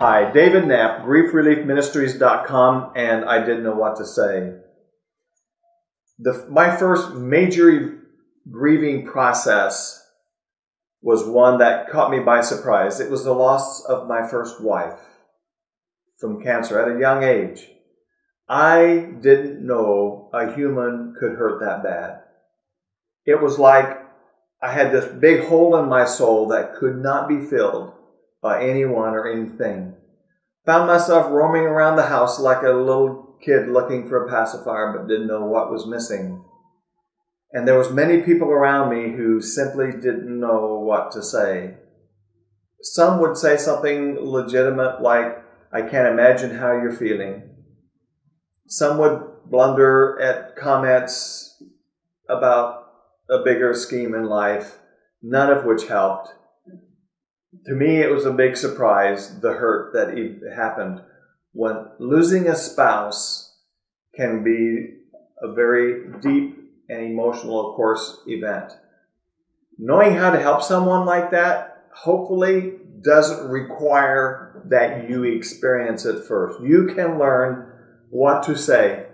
Hi, David Knapp, griefreliefministries.com, and I didn't know what to say. The, my first major grieving process was one that caught me by surprise. It was the loss of my first wife from cancer at a young age. I didn't know a human could hurt that bad. It was like I had this big hole in my soul that could not be filled by anyone or anything. Found myself roaming around the house like a little kid looking for a pacifier but didn't know what was missing. And there was many people around me who simply didn't know what to say. Some would say something legitimate like, I can't imagine how you're feeling. Some would blunder at comments about a bigger scheme in life, none of which helped. To me, it was a big surprise, the hurt that happened when losing a spouse can be a very deep and emotional, of course, event. Knowing how to help someone like that, hopefully, doesn't require that you experience it first. You can learn what to say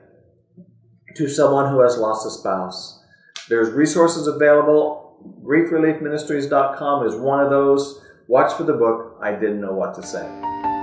to someone who has lost a spouse. There's resources available. GriefReliefMinistries.com is one of those. Watch for the book, I Didn't Know What to Say.